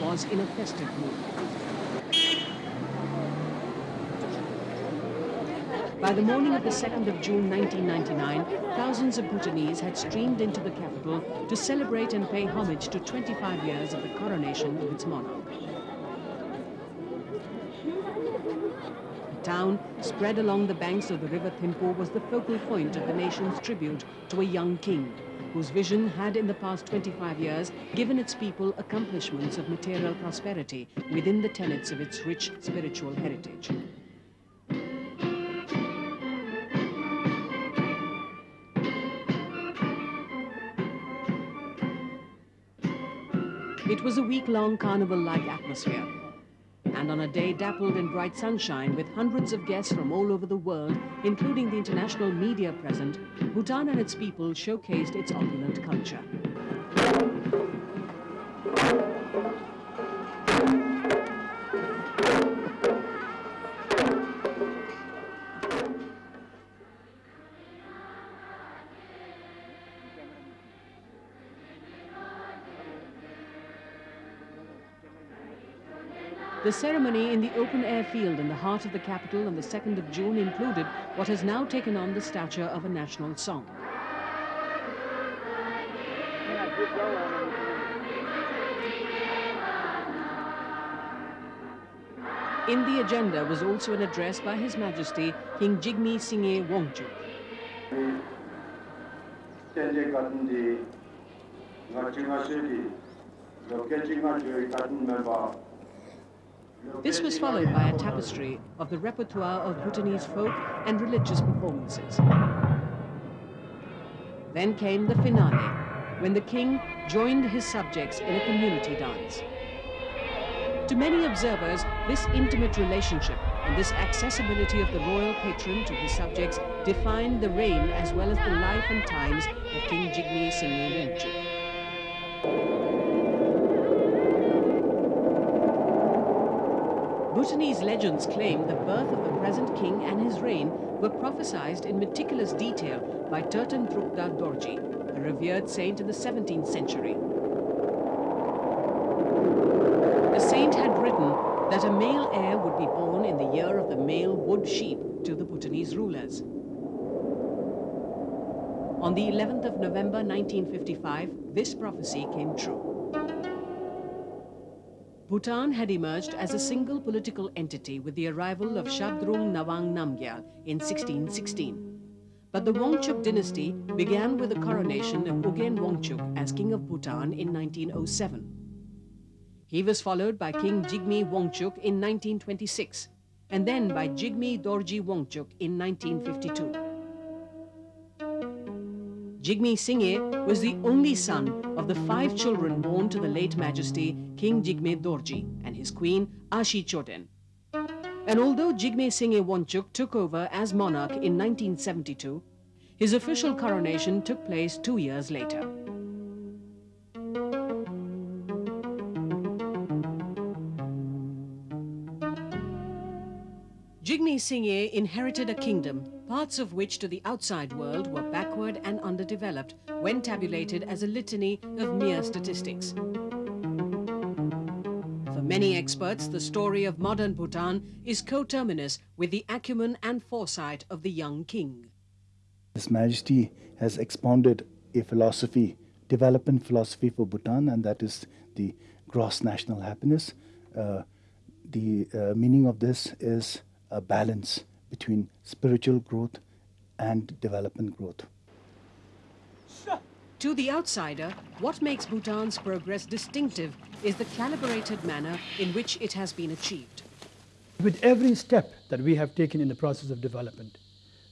was in a festive mood. By the morning of the 2nd of June 1999, thousands of Bhutanese had streamed into the capital to celebrate and pay homage to 25 years of the coronation of its monarch. The town, spread along the banks of the river Thimphu, was the focal point of the nation's tribute to a young king, whose vision had in the past 25 years given its people accomplishments of material prosperity within the tenets of its rich spiritual heritage. It was a week-long carnival-like atmosphere. And on a day dappled in bright sunshine with hundreds of guests from all over the world, including the international media present, Bhutan and its people showcased its opulent culture. The ceremony in the open-air field in the heart of the capital on the 2nd of June included what has now taken on the stature of a national song. In the agenda was also an address by His Majesty King Jigme Singye Wangchuk. This was followed by a tapestry of the repertoire of Bhutanese folk and religious performances. Then came the finale, when the king joined his subjects in a community dance. To many observers, this intimate relationship and this accessibility of the royal patron to his subjects defined the reign as well as the life and times of King Jigme Singye Wangchuk. Bhutanese legends claim the birth of the present king and his reign were prophesied in meticulous detail by Turton Drukda Dorji, a revered saint in the 17th century. The saint had written that a male heir would be born in the year of the male wood sheep to the Bhutanese rulers. On the 11th of November 1955, this prophecy came true. Bhutan had emerged as a single political entity with the arrival of Shabdrung Nawang Namgyal in 1616. But the Wangchuk dynasty began with the coronation of Ugen Wangchuk as King of Bhutan in 1907. He was followed by King Jigme Wangchuk in 1926, and then by Jigme Dorji Wangchuk in 1952. Jigme Singye was the only son of the five children born to the late Majesty King Jigme Dorji and his queen Ashi Choden. And although Jigme Singye Wangchuk took over as monarch in 1972, his official coronation took place two years later. Jigme Singye inherited a kingdom, parts of which to the outside world were backward and underdeveloped when tabulated as a litany of mere statistics. For many experts, the story of modern Bhutan is coterminous with the acumen and foresight of the young king. His Majesty has expounded a philosophy, development philosophy for Bhutan, and that is the gross national happiness. Uh, the uh, meaning of this is a balance between spiritual growth and development growth. To the outsider, what makes Bhutan's progress distinctive is the calibrated manner in which it has been achieved. With every step that we have taken in the process of development,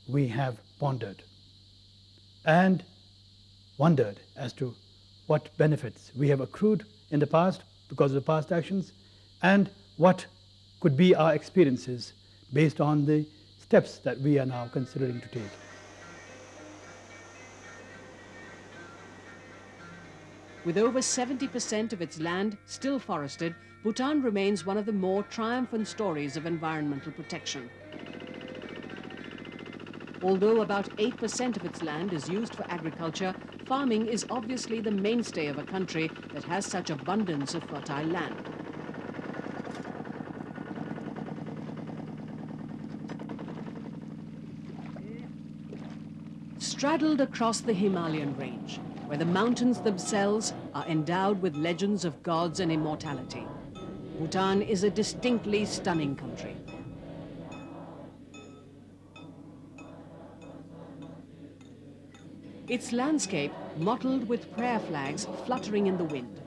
we have pondered and wondered as to what benefits we have accrued in the past because of the past actions and what could be our experiences based on the steps that we are now considering to take. With over 70% of its land still forested, Bhutan remains one of the more triumphant stories of environmental protection. Although about 8% of its land is used for agriculture, farming is obviously the mainstay of a country that has such abundance of fertile land. Straddled across the Himalayan range, where the mountains themselves are endowed with legends of gods and immortality, Bhutan is a distinctly stunning country. Its landscape mottled with prayer flags fluttering in the wind.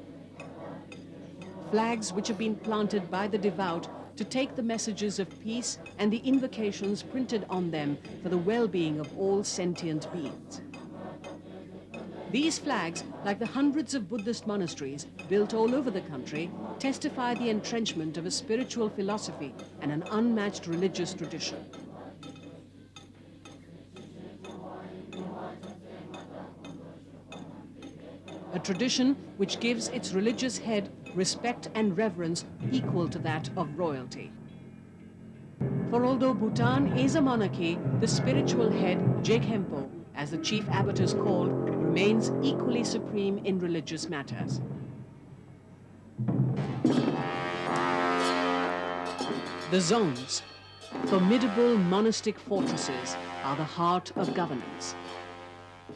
Flags which have been planted by the devout to take the messages of peace and the invocations printed on them for the well-being of all sentient beings. These flags, like the hundreds of Buddhist monasteries built all over the country, testify the entrenchment of a spiritual philosophy and an unmatched religious tradition. a tradition which gives its religious head respect and reverence equal to that of royalty. For although Bhutan is a monarchy, the spiritual head, Je Khenpo, as the chief abbot is called, remains equally supreme in religious matters. The dzongs, formidable monastic fortresses, are the heart of governance.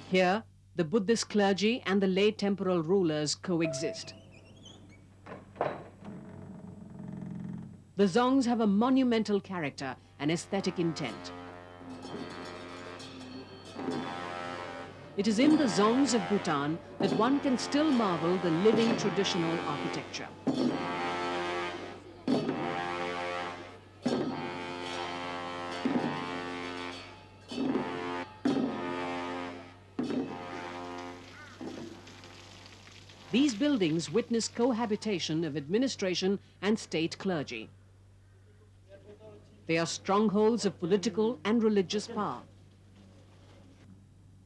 Here, the Buddhist clergy and the lay temporal rulers coexist. The Dzongs have a monumental character and aesthetic intent. It is in the Dzongs of Bhutan that one can still marvel the living traditional architecture. These buildings witness cohabitation of administration and state clergy. They are strongholds of political and religious power.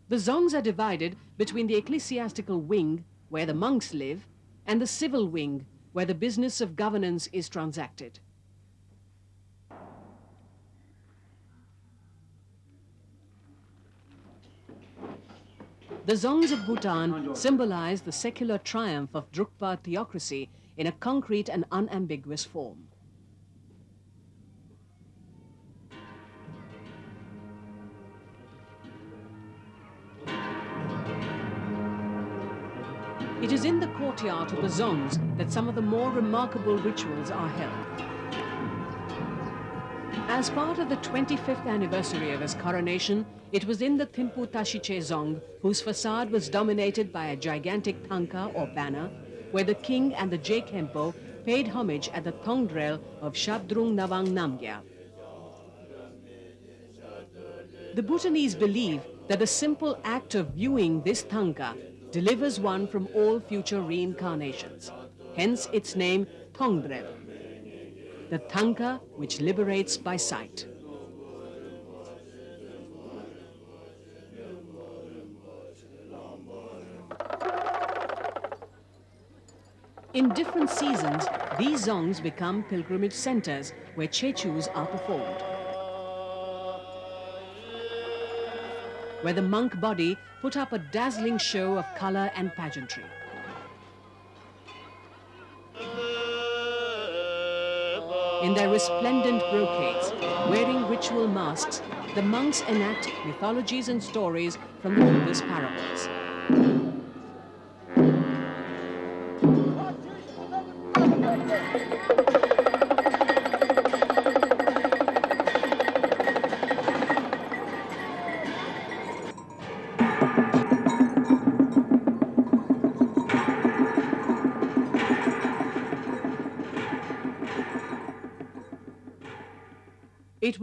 The Dzongs are divided between the ecclesiastical wing, where the monks live, and the civil wing, where the business of governance is transacted. The Dzongs of Bhutan symbolize the secular triumph of Drukpa theocracy in a concrete and unambiguous form. It is in the courtyard of the Dzongs that some of the more remarkable rituals are held. As part of the 25th anniversary of his coronation, it was in the Thimphu Tashichho Dzong, whose facade was dominated by a gigantic tanka or banner, where the king and the Je Khenpo paid homage at the Thongdrel of Shabdrung Nawang Namgyal. The Bhutanese believe that the simple act of viewing this tanka delivers one from all future reincarnations. Hence its name Thongdrel the tanka which liberates by sight. In different seasons, these dzongs become pilgrimage centers where tsechus are performed. Where the monk body put up a dazzling show of color and pageantry. In their resplendent brocades, wearing ritual masks, the monks enact mythologies and stories from the Buddhist parables.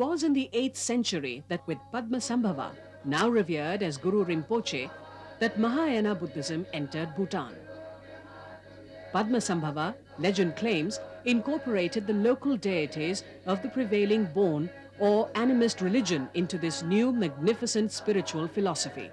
Was in the 8th century that with Padmasambhava, now revered as Guru Rinpoche, that Mahayana Buddhism entered Bhutan. Padmasambhava, legend claims, incorporated the local deities of the prevailing Bon or animist religion into this new magnificent spiritual philosophy.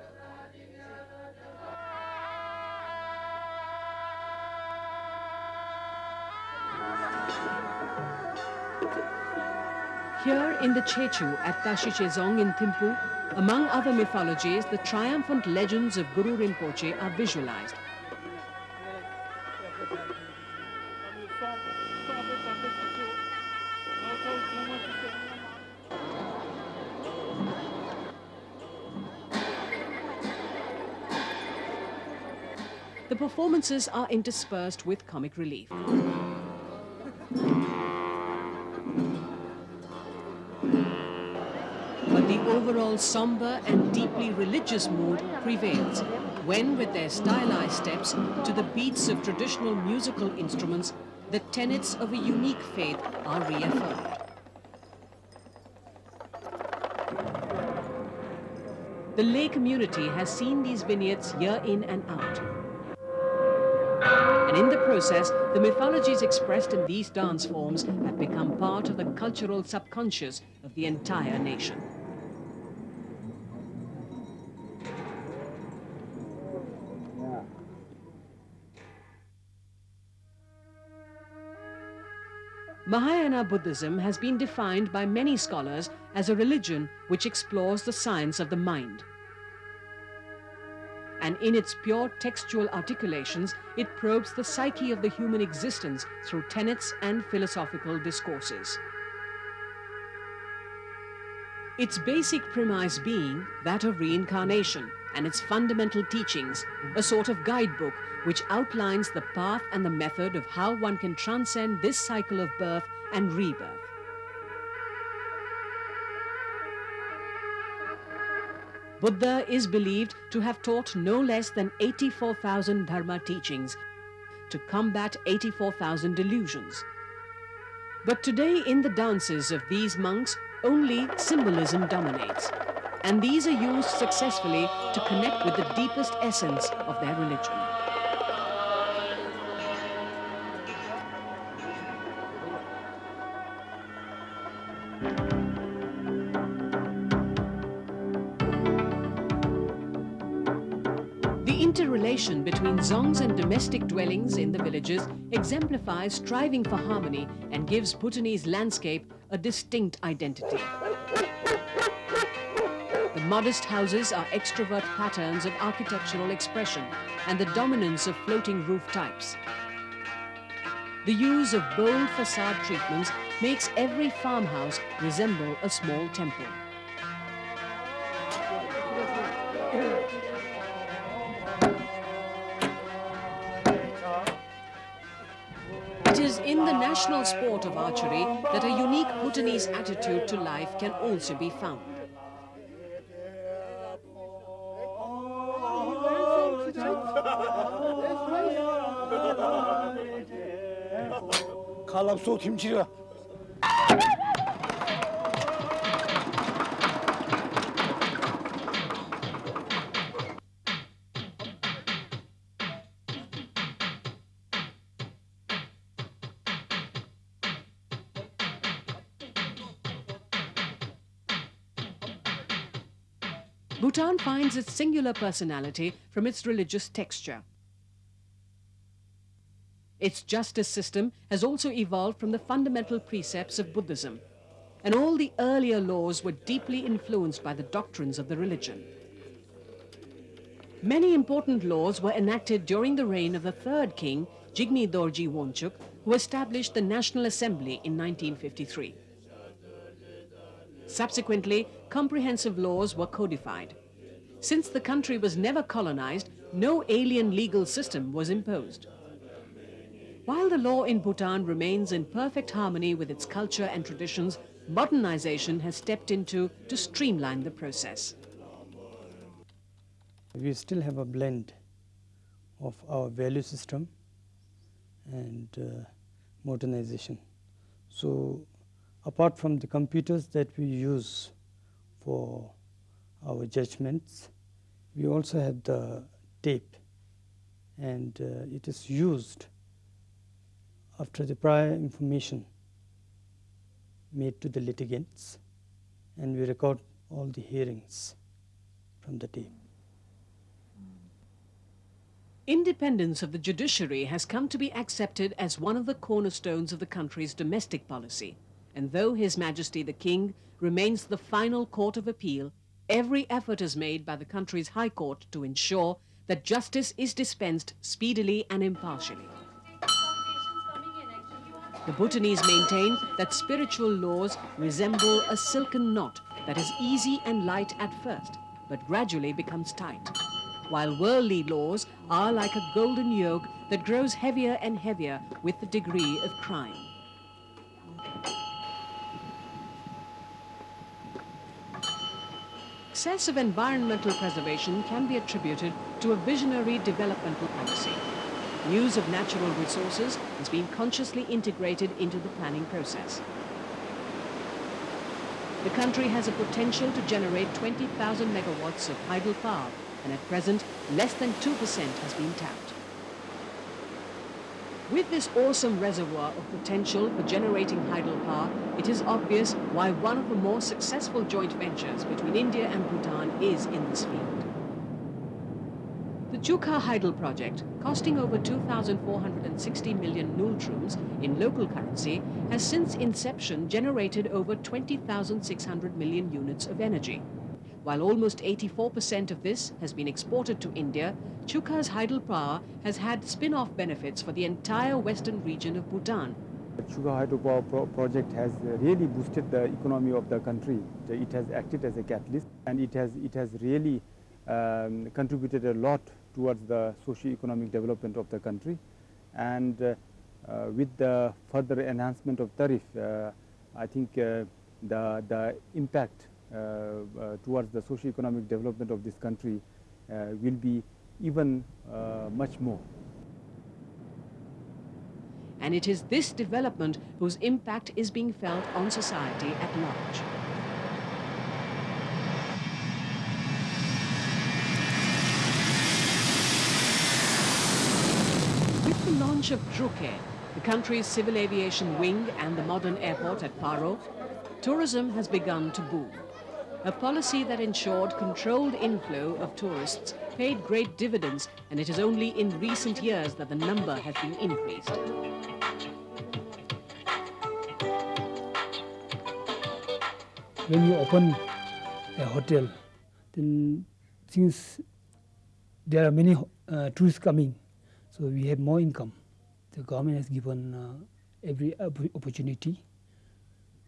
In the Tsechu at Tashichho Dzong in Thimphu, among other mythologies, the triumphant legends of Guru Rinpoche are visualized. The performances are interspersed with comic relief. Overall somber and deeply religious mood prevails when, with their stylized steps to the beats of traditional musical instruments, the tenets of a unique faith are reaffirmed. The lay community has seen these vignettes year in and out. And in the process, the mythologies expressed in these dance forms have become part of the cultural subconscious of the entire nation. Mahayana Buddhism has been defined by many scholars as a religion which explores the science of the mind. And in its pure textual articulations, it probes the psyche of the human existence through tenets and philosophical discourses. Its basic premise being that of reincarnation and its fundamental teachings, a sort of guidebook which outlines the path and the method of how one can transcend this cycle of birth and rebirth. Buddha is believed to have taught no less than 84,000 Dharma teachings to combat 84,000 delusions. But today in the dances of these monks, only symbolism dominates. And these are used successfully to connect with the deepest essence of their religion. The interrelation between dzongs and domestic dwellings in the villages exemplifies striving for harmony and gives Bhutanese landscape a distinct identity. Modest houses are extrovert patterns of architectural expression and the dominance of floating roof types. The use of bold facade treatments makes every farmhouse resemble a small temple. It is in the national sport of archery that a unique Bhutanese attitude to life can also be found. Bhutan finds its singular personality from its religious texture. Its justice system has also evolved from the fundamental precepts of Buddhism, and all the earlier laws were deeply influenced by the doctrines of the religion. Many important laws were enacted during the reign of the third king, Jigme Dorji Wangchuk, who established the National Assembly in 1953. Subsequently, comprehensive laws were codified. Since the country was never colonized, no alien legal system was imposed. While the law in Bhutan remains in perfect harmony with its culture and traditions, modernization has stepped into to streamline the process. We still have a blend of our value system and uh, modernization. So, apart from the computers that we use for our judgments, we also have the tape and uh, it is used after the prior information made to the litigants and we record all the hearings from the tape. Independence of the judiciary has come to be accepted as one of the cornerstones of the country's domestic policy. And though His Majesty the King remains the final court of appeal, every effort is made by the country's High Court to ensure that justice is dispensed speedily and impartially. The Bhutanese maintain that spiritual laws resemble a silken knot that is easy and light at first, but gradually becomes tight, while worldly laws are like a golden yoke that grows heavier and heavier with the degree of crime. Excessive environmental preservation can be attributed to a visionary developmental policy. Use of natural resources has been consciously integrated into the planning process. The country has a potential to generate 20,000 megawatts of hydel power, and at present, less than 2% has been tapped. With this awesome reservoir of potential for generating hydropower, it is obvious why one of the more successful joint ventures between India and Bhutan is in this field. The Chukha Hydel project, costing over 2,460 million ngultrums in local currency, has since inception generated over 20,600 million units of energy. While almost 84% of this has been exported to India, Chukha's hydropower has had spin-off benefits for the entire western region of Bhutan. The Chukha hydropower pro project has really boosted the economy of the country. It has acted as a catalyst and it has, it has really um, contributed a lot towards the socio-economic development of the country. And uh, uh, with the further enhancement of tariff, uh, I think the, the impact towards the socio-economic development of this country will be even much more. And it is this development whose impact is being felt on society at large. With the launch of Druk the country's civil aviation wing and the modern airport at Paro, tourism has begun to boom. A policy that ensured controlled inflow of tourists paid great dividends and it is only in recent years that the number has been increased. When you open a hotel, then since there are many uh, tourists coming, so we have more income. The government has given uh, every opportunity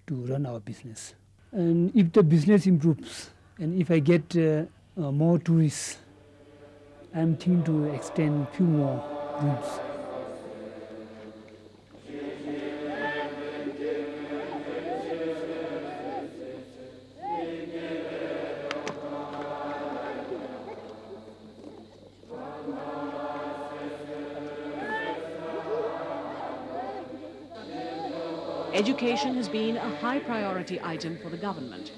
to run our business. And if the business improves, and if I get uh, uh, more tourists, I'm thinking to extend few more rooms. Education has been a high priority item for the government.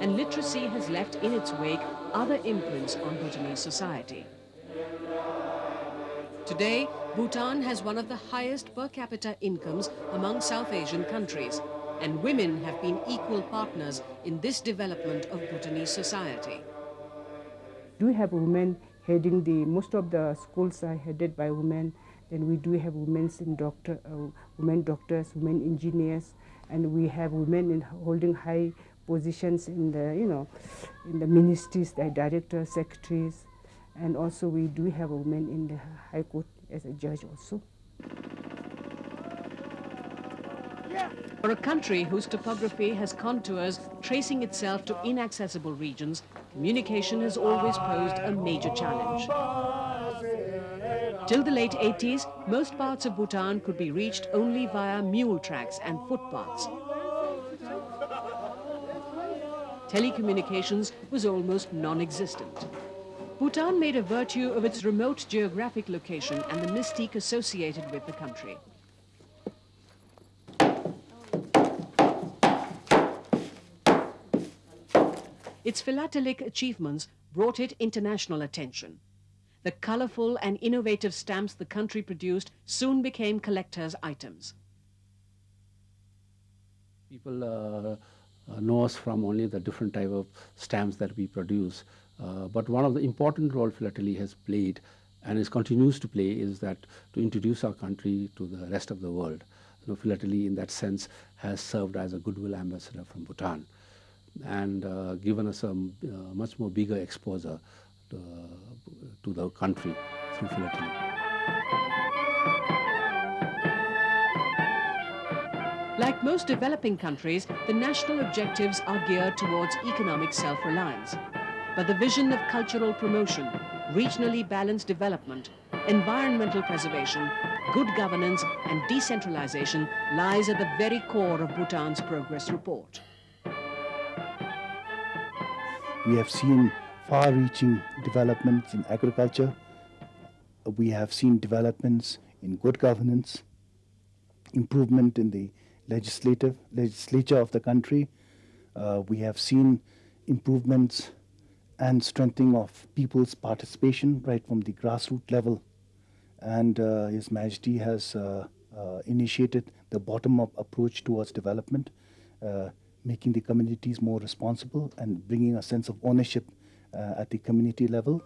And literacy has left in its wake other imprints on Bhutanese society. Today, Bhutan has one of the highest per capita incomes among South Asian countries, and women have been equal partners in this development of Bhutanese society. Do we have women heading the, most of the schools are headed by women then we do have women in doctor, uh, women doctors, women engineers, and we have women in holding high positions in the, you know, in the ministries, the directors, secretaries, and also we do have a woman in the High Court as a judge also. For a country whose topography has contours tracing itself to inaccessible regions, communication has always posed a major challenge. Till the late 80s, most parts of Bhutan could be reached only via mule tracks and footpaths. Telecommunications was almost non-existent. Bhutan made a virtue of its remote geographic location and the mystique associated with the country. Its philatelic achievements brought it international attention. The colorful and innovative stamps the country produced soon became collectors' items. People uh, uh, know us from only the different type of stamps that we produce. Uh, but one of the important role philately has played and is continues to play is that to introduce our country to the rest of the world. you know, philately in that sense has served as a goodwill ambassador from Bhutan and uh, given us a uh, much more bigger exposure to, to the country through philately. Like most developing countries, the national objectives are geared towards economic self-reliance. But the vision of cultural promotion, regionally balanced development, environmental preservation, good governance and decentralization lies at the very core of Bhutan's progress report. We have seen far-reaching developments in agriculture. We have seen developments in good governance, improvement in the legislative legislature of the country. Uh, we have seen improvements and strengthening of people's participation right from the grassroots level. And uh, His Majesty has uh, uh initiated the bottom-up approach towards development, uh, making the communities more responsible and bringing a sense of ownership Uh, at the community level.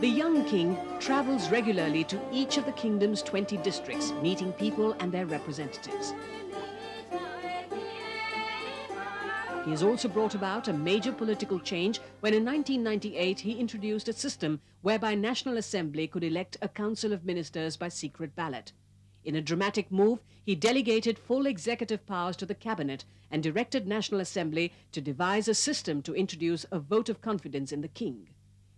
The young king travels regularly to each of the kingdom's 20 districts, meeting people and their representatives. He has also brought about a major political change when in 1998 he introduced a system whereby National Assembly could elect a council of ministers by secret ballot. In a dramatic move, he delegated full executive powers to the cabinet and directed National Assembly to devise a system to introduce a vote of confidence in the king.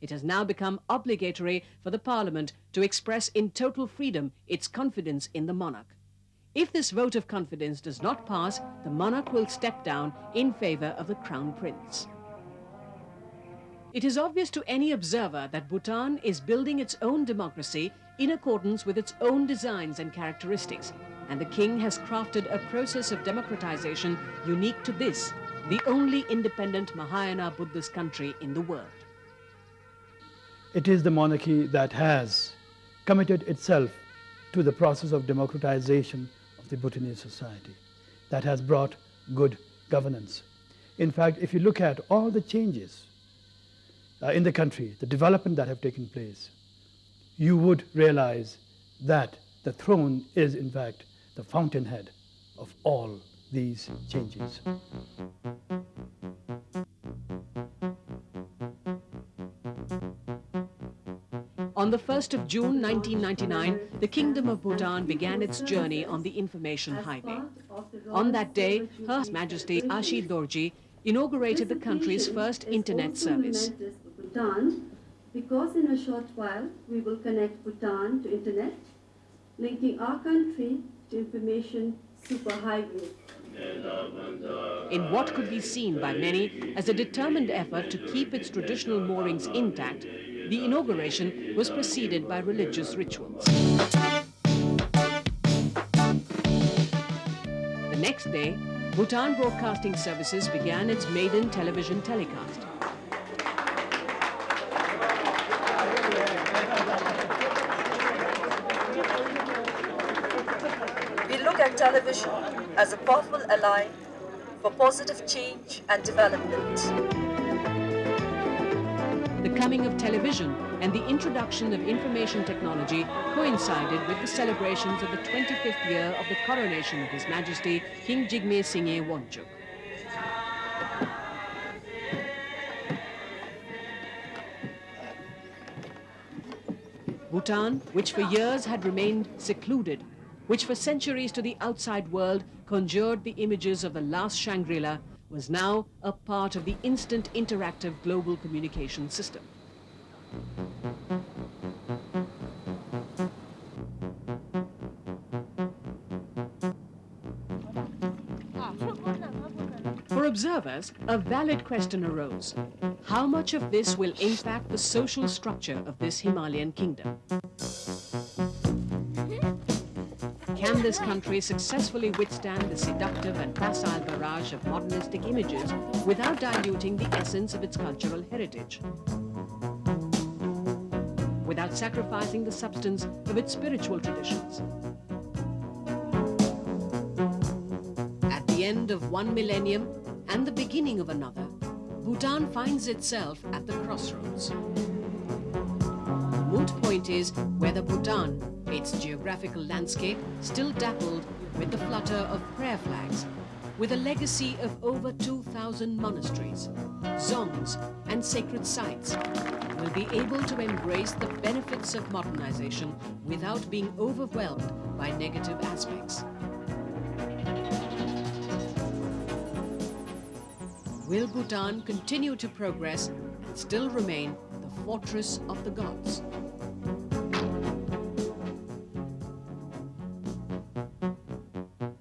It has now become obligatory for the Parliament to express in total freedom its confidence in the monarch. If this vote of confidence does not pass, the monarch will step down in favor of the Crown Prince. It is obvious to any observer that Bhutan is building its own democracy in accordance with its own designs and characteristics, and the king has crafted a process of democratization unique to this, the only independent Mahayana Buddhist country in the world. It is the monarchy that has committed itself to the process of democratization of the Bhutanese society that has brought good governance. In fact, if you look at all the changes uh, in the country, the development that have taken place, you would realize that the throne is in fact the fountainhead of all these changes. On the 1st of June 1999, the Kingdom of Bhutan began its journey on the information highway. On that day, Her Majesty Ashi Dorji inaugurated the country's first internet service. Bhutan, because in a short while we will connect Bhutan to internet, linking our country to information superhighway. In what could be seen by many as a determined effort to keep its traditional moorings intact, the inauguration was preceded by religious rituals. The next day, Bhutan Broadcasting Services began its maiden television telecast. Television as a powerful ally for positive change and development The coming of television and the introduction of information technology coincided with the celebrations of the 25th year of the coronation of His Majesty King Jigme Singye Wangchuck. Bhutan, which for years had remained secluded, which for centuries to the outside world conjured the images of the last Shangri-La, was now a part of the instant interactive global communication system. For observers, a valid question arose. How much of this will impact the social structure of this Himalayan kingdom? This country successfully withstand the seductive and facile barrage of modernistic images without diluting the essence of its cultural heritage? Without sacrificing the substance of its spiritual traditions? At the end of one millennium and the beginning of another, Bhutan finds itself at the crossroads. The moot point is whether Bhutan, its geographical landscape, still dappled with the flutter of prayer flags, with a legacy of over 2,000 monasteries, dzongs and sacred sites, will be able to embrace the benefits of modernization without being overwhelmed by negative aspects. Will Bhutan continue to progress and still remain the fortress of the gods?